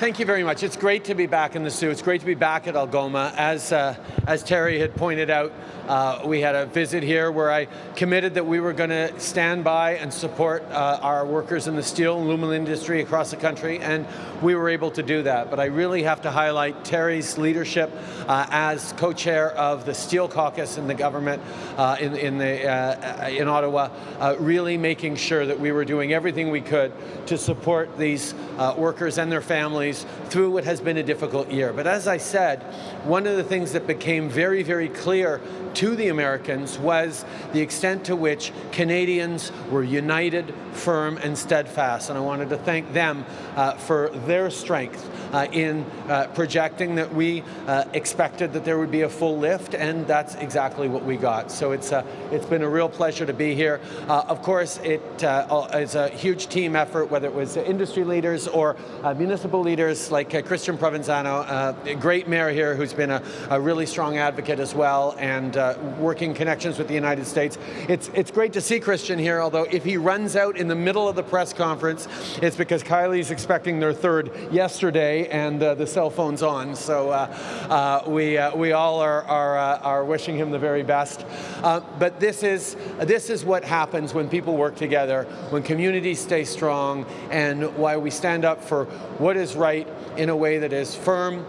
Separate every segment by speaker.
Speaker 1: thank you very much. It's great to be back in the Soo. It's great to be back at Algoma. As, uh, as Terry had pointed out, uh, we had a visit here where I committed that we were going to stand by and support uh, our workers in the steel and aluminum industry across the country, and we were able to do that. But I really have to highlight Terry's leadership uh, as co-chair of the Steel Caucus in the government uh, in, in, the, uh, in Ottawa, really making sure that we were doing everything we could to support these workers and their families through what has been a difficult year. But as I said, one of the things that became very, very clear to the Americans was the extent to which Canadians were united, firm, and steadfast. And I wanted to thank them uh, for their strength uh, in uh, projecting that we uh, expected that there would be a full lift, and that's exactly what we got. So it's, uh, it's been a real pleasure to be here. Uh, of course, it is a huge team effort, whether it was industry leaders or municipal leaders like Christian Provenzano, a great mayor here who's been a, a really strong advocate as well, and uh, working connections with the United States. It's, it's great to see Christian here, although if he runs out in the middle of the press conference, it's because Kylie's expecting their third yesterday and uh, the cell phone's on. So uh, uh we, uh, we all are, are, uh, are wishing him the very best. but this is, this is what happens when people work together, when communities stay strong, and why we stand up for what is right in a way that is firm,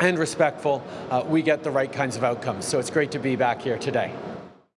Speaker 1: and respectful, uh, we get the right kinds of outcomes. So it's great to be back here today.